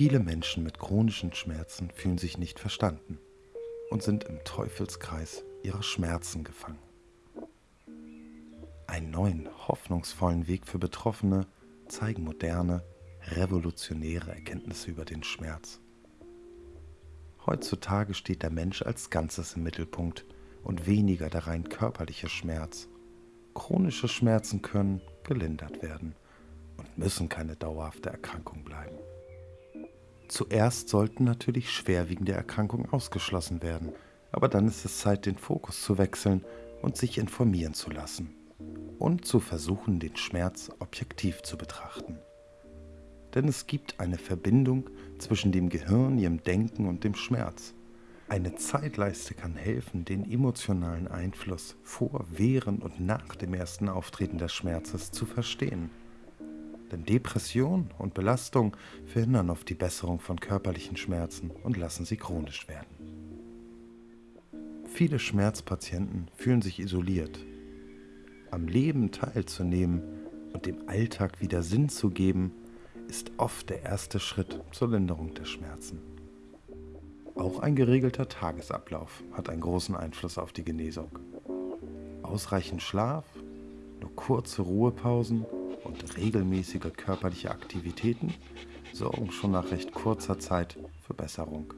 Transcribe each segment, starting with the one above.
Viele Menschen mit chronischen Schmerzen fühlen sich nicht verstanden und sind im Teufelskreis ihrer Schmerzen gefangen. Einen neuen, hoffnungsvollen Weg für Betroffene zeigen moderne, revolutionäre Erkenntnisse über den Schmerz. Heutzutage steht der Mensch als Ganzes im Mittelpunkt und weniger der rein körperliche Schmerz. Chronische Schmerzen können gelindert werden und müssen keine dauerhafte Erkrankung bleiben. Zuerst sollten natürlich schwerwiegende Erkrankungen ausgeschlossen werden, aber dann ist es Zeit, den Fokus zu wechseln und sich informieren zu lassen und zu versuchen, den Schmerz objektiv zu betrachten. Denn es gibt eine Verbindung zwischen dem Gehirn, ihrem Denken und dem Schmerz. Eine Zeitleiste kann helfen, den emotionalen Einfluss vor, während und nach dem ersten Auftreten des Schmerzes zu verstehen. Denn Depression und Belastung verhindern oft die Besserung von körperlichen Schmerzen und lassen sie chronisch werden. Viele Schmerzpatienten fühlen sich isoliert. Am Leben teilzunehmen und dem Alltag wieder Sinn zu geben, ist oft der erste Schritt zur Linderung der Schmerzen. Auch ein geregelter Tagesablauf hat einen großen Einfluss auf die Genesung. Ausreichend Schlaf, nur kurze Ruhepausen und regelmäßige körperliche Aktivitäten sorgen schon nach recht kurzer Zeit für Besserung.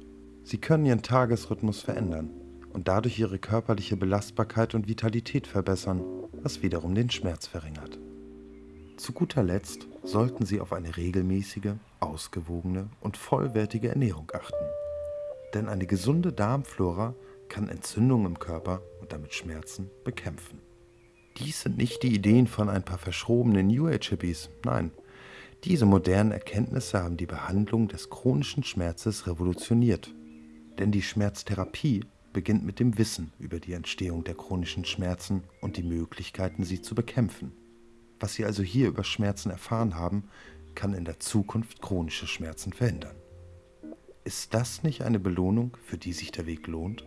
Sie können ihren Tagesrhythmus verändern und dadurch ihre körperliche Belastbarkeit und Vitalität verbessern, was wiederum den Schmerz verringert. Zu guter Letzt sollten Sie auf eine regelmäßige, ausgewogene und vollwertige Ernährung achten. Denn eine gesunde Darmflora kann Entzündungen im Körper und damit Schmerzen bekämpfen. Dies sind nicht die Ideen von ein paar verschrobenen New Age-Hippies, nein. Diese modernen Erkenntnisse haben die Behandlung des chronischen Schmerzes revolutioniert. Denn die Schmerztherapie beginnt mit dem Wissen über die Entstehung der chronischen Schmerzen und die Möglichkeiten, sie zu bekämpfen. Was Sie also hier über Schmerzen erfahren haben, kann in der Zukunft chronische Schmerzen verhindern. Ist das nicht eine Belohnung, für die sich der Weg lohnt?